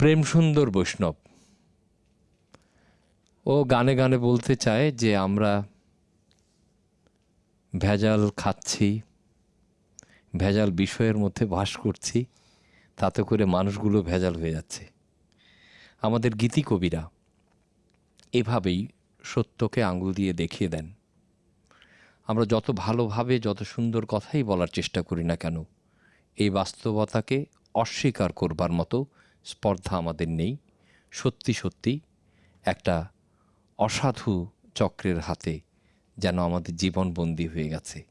প্রেম সুন্দর বৈষ্ণব। ও গানে গানে বলতে চায় যে আমরা ভেজাল খাচ্ছি, ভেজাল বিষয়ের মধ্যে বাস করছি, তাতে করে মানুষগুলো ভেজাল হয়ে যাচ্ছে। আমাদের গীতি কবিরা এভাবেই সত্যকে আঙুল দিয়ে দেখিয়ে দেন। আমরা যত ভালোভাবে, যত সুন্দর কথাই বলার চেষ্টা করি না কেন, এই বাস্তবতাকে অস্বীকার করবার মতো স্পর্ধা আমাদের নেই। সত্যি সত্যি একটা অসাধু চক্রের হাতে যেন আমাদের জীবন জীবনবন্দি হয়ে গেছে।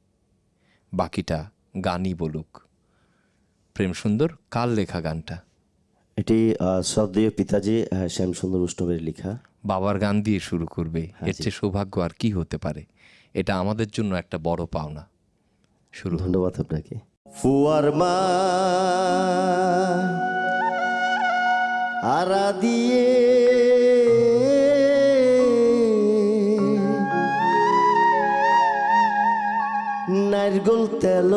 বাকিটা গানই বলুক। প্রেম সুন্দর কার লেখা গানটা? এটি শ্রদ্ধেয় পিতাজি শ্যামসুন্দর উষ্ণবের লেখা। বাবার গান দিয়ে শুরু করবে। এর চেয়ে সৌভাগ্য আর কি হতে পারে? এটা আমাদের জন্য একটা বড় পাওনা। শুরু। ধন্যবাদ আপনাকে। ফুয়ার মা আরা দিয়ে। নারগোল তেল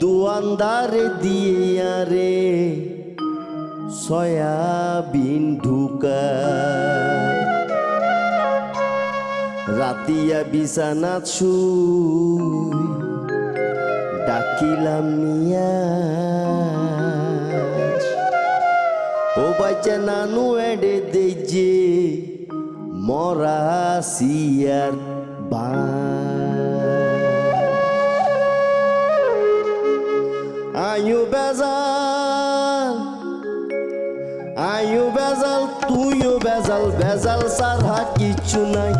দুয়ান্দারে দিয়ে আরে সয়াবিন ঢুকায়। রাতিয়া বিছানাত শুই। ডাকিলাম নিয়া ও বাচ্চা নানু এডে দে যে মরা সিয়ার বা আয়ু বেজাল আয়ু বেজাল, তুইও বেজাল বেজাল সারা কিছু নাই।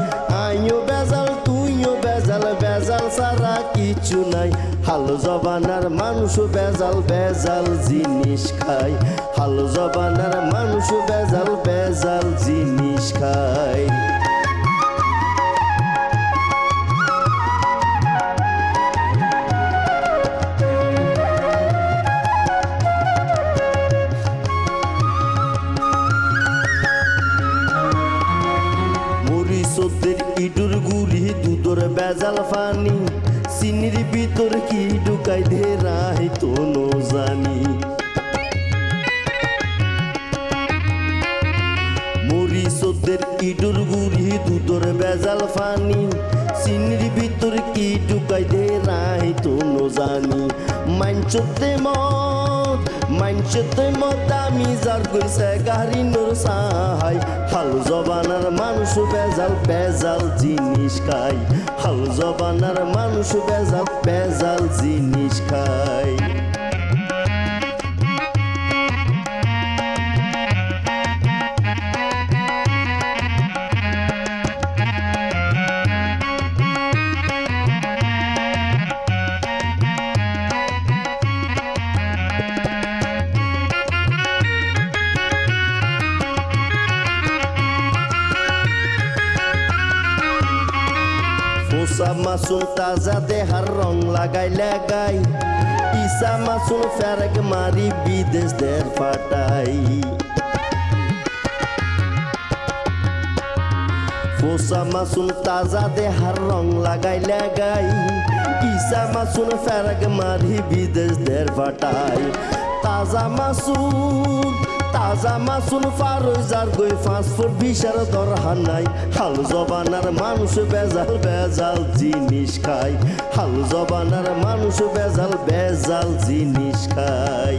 আয়ু বেজাল, তুইও বেজাল বেজাল সারা কিছু নাই। হাল জবানার মানুষ বেজাল বেজাল জিনিস খায়। হাল জবানার মানুষ বেজাল বেজাল জিনিস খায়। মরিচদের ইডুর গুড়ি দুধর বেজাল ফানি। চিনির ভিতর কি ঢুকাই দে রাই তো নো জানি। মরিচদের ইডুর গুড়ি দুধর বেজাল ফানি চিনির ভিতর কি ঢুকাই দে রাই তো জানি। মাঞ্চতে মত মাঞ্চতে মত আমি গাড়ি নোর সাহাই হাল জবানার মানুষ বেজাল বেজাল জিনিস খায়। হাল জবানার মানুষ বেজাল বেজাল জিনিস খাই মাসুন তাজা দেহার রং লাগাই লাগাই ইসা মাসুন ফেরক মারি বিদেশ দের ফাটাই ফোসা মাসুন তাজা দেহার রং লাগাই লাগাই ইসা মাসুন ফেরক মারি বিদেশ দের ফাটাই তাজা মাসুন তাজা মাসুন ফারুজার গই ফাস্টফুড বিশার দরহান নাই। হাল জবানার মানুষ বেজাল বেজাল জিনিস খায়। হাল জবানার মানুষ বেজাল বেজাল জিনিস খায়।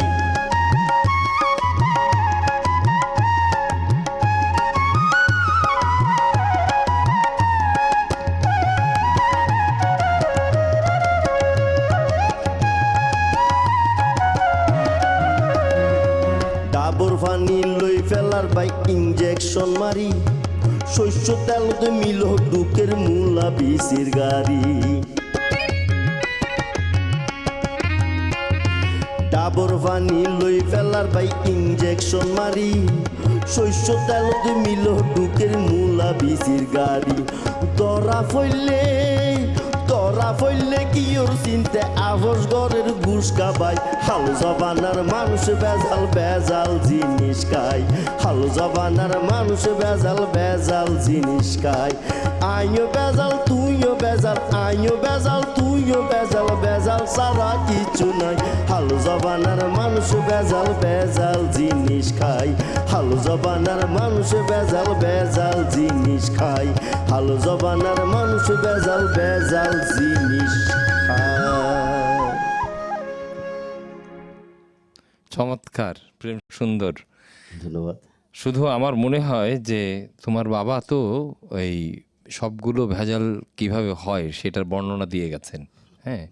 তেলতে মিল ডুকের মূলা বিসির গাড়ি। ডাবর পানি লই ফেলার বাই ইঞ্জেকশন মারি। শস্য তেলতে মিল ডুকের মূলা বিসির গাড়ি। ধরা ফইলে ফইলে কি ওর চিনতে? আবস ঘরের ঘুষ কাবাই হাল জবানার মানুষ বেজাল বেজাল জিনিস খায় হাল জবানার মানুষ বেজাল বেজাল জিনিস খায় আইও বেজাল তুইও বেজাল আইও বেজাল তুইও বেজাল বেজাল সারা কিছু নাই। জবানার মানুষ বেজাল বেজাল জিনিস খায় হালো জবানার মানুষ বেজাল বেজাল জিনিস খায় হালো জবানার মানুষ বেজাল বেজাল জিনিস চমৎকার প্রেম সুন্দর। ধন্যবাদ। শুধু আমার মনে হয় যে তোমার বাবা তো এই সবগুলো ভেজাল কীভাবে হয় সেটার বর্ণনা দিয়ে গেছেন হ্যাঁ?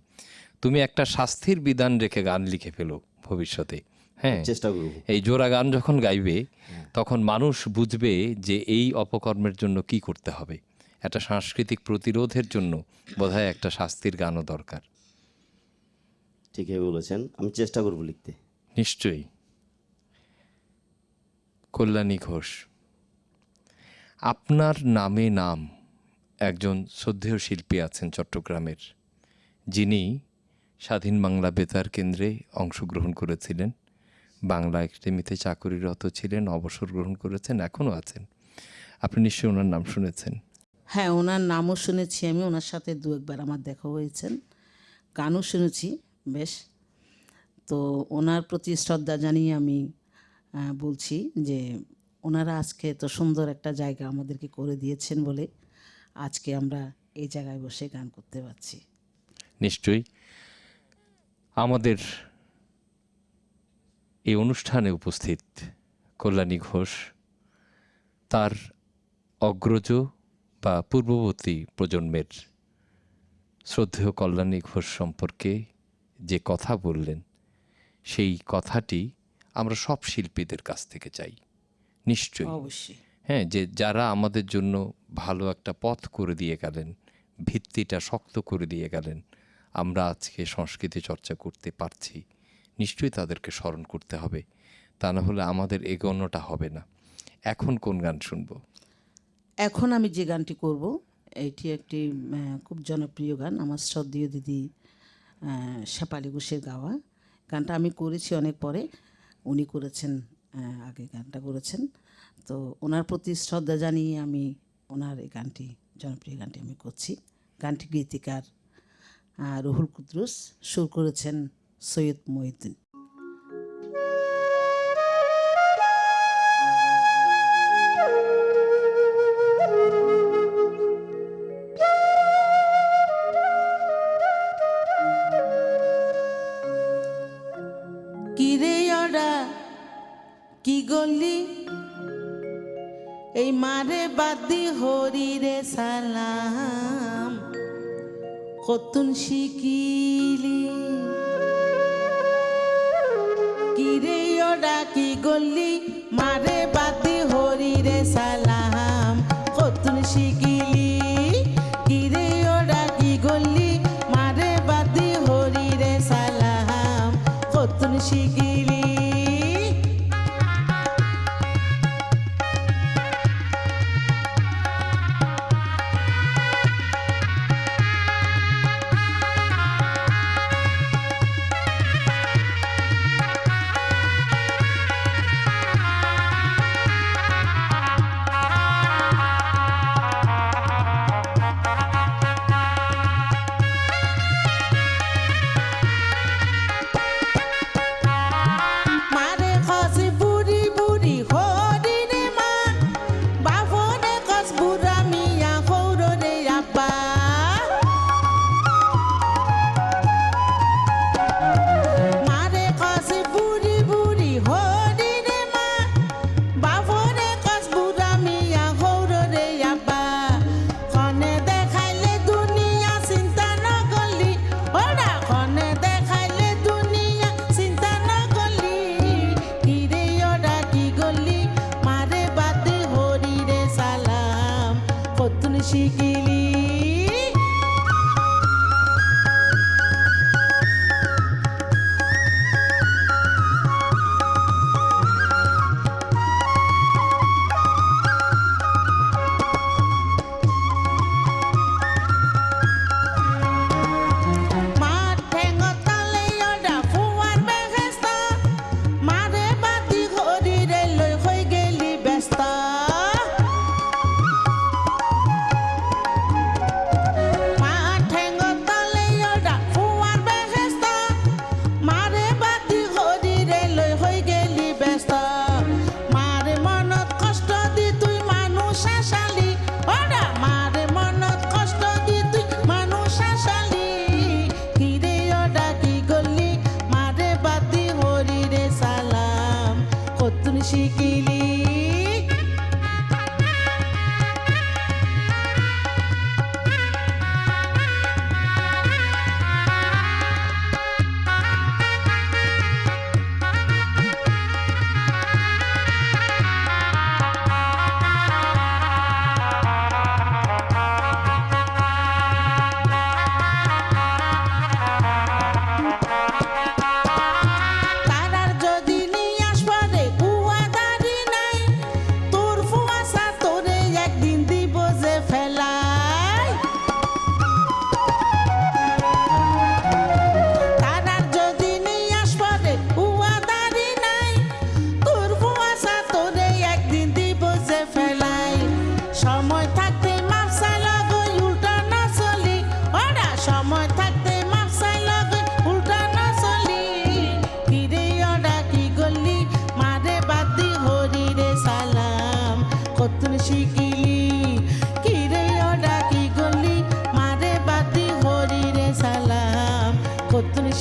তুমি একটা শাস্তির বিধান রেখে গান লিখে ফেলো ভবিষ্যতে হ্যাঁ? চেষ্টা করব। এই জোড়া গান যখন গাইবে তখন মানুষ বুঝবে যে এই অপকর্মের জন্য কি করতে হবে। একটা সাংস্কৃতিক প্রতিরোধের জন্য বোধহয় একটা শাস্তির গানও দরকার। ঠিকই বলেছেন। আমি চেষ্টা করব লিখতে। নিশ্চয়ই। কল্যাণী ঘোষ আপনার নামে নাম একজন শ্রদ্ধেয় শিল্পী আছেন চট্টগ্রামের। যিনি স্বাধীন বাংলা বেতার কেন্দ্রে অংশগ্রহণ করেছিলেন। বাংলা একাডেমিতে চাকরিরত ছিলেন অবসর গ্রহণ করেছেন এখনও আছেন। আপনি নিশ্চয়ই ওনার নাম শুনেছেন। হ্যাঁ ওনার নামও শুনেছি আমি। ওনার সাথে দু একবার আমার দেখা হয়েছেন গানও শুনেছি, বেশ। তো ওনার প্রতি শ্রদ্ধা জানিয়ে আমি বলছি যে ওনারা আজকে তো সুন্দর একটা জায়গা আমাদেরকে করে দিয়েছেন বলে আজকে আমরা এই জায়গায় বসে গান করতে পারছি। নিশ্চয়ই। আমাদের এই অনুষ্ঠানে উপস্থিত কল্যাণী ঘোষ, তার অগ্রজ বা পূর্ববর্তী প্রজন্মের শ্রদ্ধেয় কল্যাণী ঘোষ সম্পর্কে যে কথা বললেন সেই কথাটি আমরা সব শিল্পীদের কাছ থেকে চাই। নিশ্চয়ই। অবশ্যই। হ্যাঁ যে যারা আমাদের জন্য ভালো একটা পথ করে দিয়ে গেলেন ভিত্তিটা শক্ত করে দিয়ে গেলেন আমরা আজকে সংস্কৃতি চর্চা করতে পারছি নিশ্চয়ই তাদেরকে স্মরণ করতে হবে। তা না হলে আমাদের এগোনোটা হবে না। এখন কোন গান শুনব? এখন আমি যে গানটি করব, এটি একটি খুব জনপ্রিয় গান, আমার শ্রদ্ধীয় দিদি শেফালি ঘোষের গাওয়া। গানটা আমি করেছি অনেক পরে, উনি করেছেন আগে গানটা করেছেন। তো ওনার প্রতি শ্রদ্ধা জানিয়ে আমি ওনার এই গানটি, জনপ্রিয় গানটি আমি করছি। গানটি গীতিকার রুহুল কুদ্রুস সুর করেছেন সৈয়দ মহিউদ্দিন। এই মারে বাদি হরি রে সালাম কতুন শিকিলি। কিরে ডাকি গলি মারে বাদি কতুন Ora,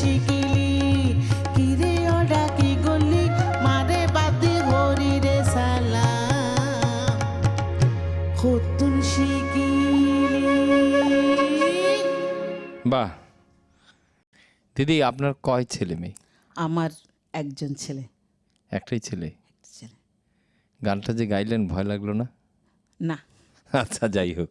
শিকিলি কিরে ডাকি গলি? মারে সালা খতুন শিকিলি বাহ। দিদি আপনার কয় ছেলে মেয়ে? আমার একজন ছেলে। একটাই ছেলে। গানটা যে গাইলেন ভয় লাগল না? না। আচ্ছা যাই হোক।